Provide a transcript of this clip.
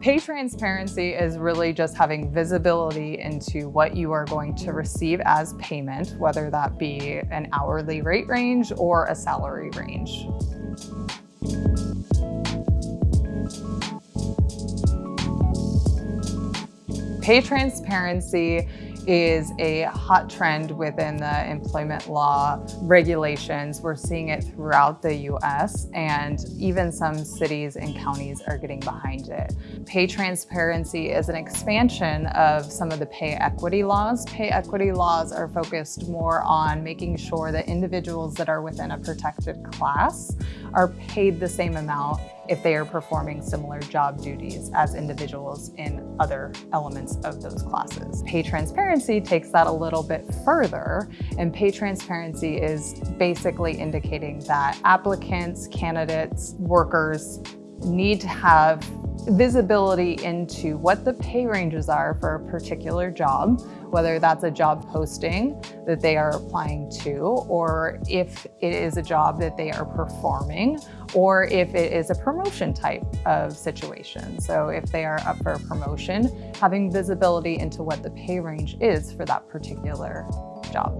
Pay transparency is really just having visibility into what you are going to receive as payment, whether that be an hourly rate range or a salary range. Pay transparency is a hot trend within the employment law regulations. We're seeing it throughout the US and even some cities and counties are getting behind it. Pay transparency is an expansion of some of the pay equity laws. Pay equity laws are focused more on making sure that individuals that are within a protected class are paid the same amount if they are performing similar job duties as individuals in other elements of those classes. Pay transparency takes that a little bit further, and pay transparency is basically indicating that applicants, candidates, workers need to have visibility into what the pay ranges are for a particular job, whether that's a job posting that they are applying to, or if it is a job that they are performing, or if it is a promotion type of situation. So if they are up for a promotion, having visibility into what the pay range is for that particular job.